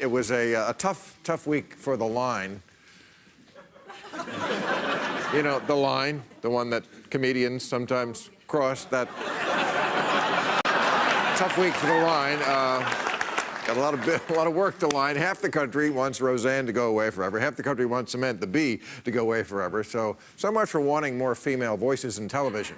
It was a, uh, a tough, tough week for the line. you know, the line, the one that comedians sometimes cross, that tough week for the line. Uh, got a lot of a lot of work to line. Half the country wants Roseanne to go away forever. Half the country wants Samantha Bee, to go away forever. So, so much for wanting more female voices in television.